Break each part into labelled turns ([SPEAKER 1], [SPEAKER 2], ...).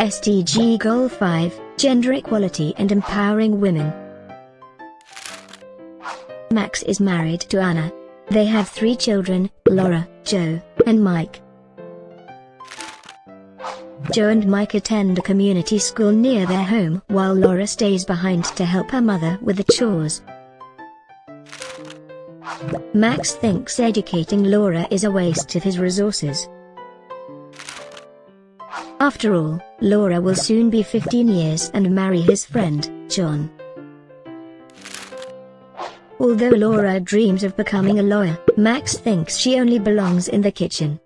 [SPEAKER 1] SDG Goal 5 Gender Equality and Empowering Women. Max is married to Anna. They have three children Laura, Joe, and Mike. Joe and Mike attend a community school near their home while Laura stays behind to help her mother with the chores. Max thinks educating Laura is a waste of his resources. After all, Laura will soon be 15 years and marry his friend, John. Although Laura dreams of becoming a lawyer, Max thinks she only belongs in the kitchen.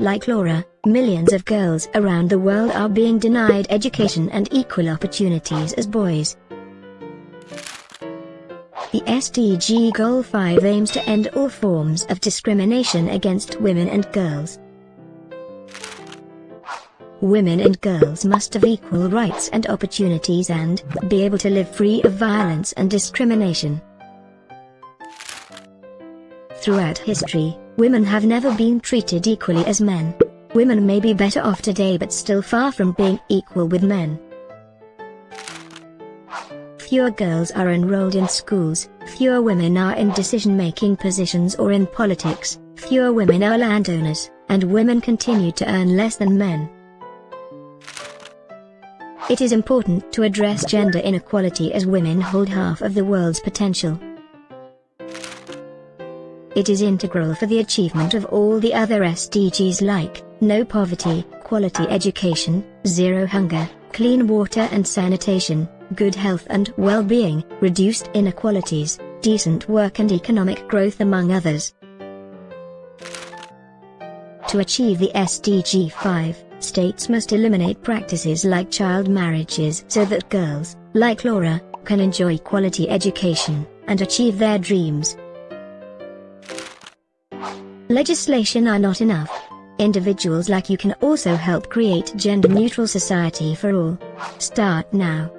[SPEAKER 1] Like Laura, millions of girls around the world are being denied education and equal opportunities as boys. The SDG Goal 5 aims to end all forms of discrimination against women and girls. Women and girls must have equal rights and opportunities and be able to live free of violence and discrimination. Throughout history, women have never been treated equally as men. Women may be better off today but still far from being equal with men. Fewer girls are enrolled in schools, fewer women are in decision-making positions or in politics, fewer women are landowners, and women continue to earn less than men. It is important to address gender inequality as women hold half of the world's potential. It is integral for the achievement of all the other SDGs like, no poverty, quality education, zero hunger, clean water and sanitation, good health and well-being, reduced inequalities, decent work and economic growth among others. To achieve the SDG 5, states must eliminate practices like child marriages so that girls, like Laura, can enjoy quality education and achieve their dreams. Legislation are not enough. Individuals like you can also help create gender-neutral society for all. Start now.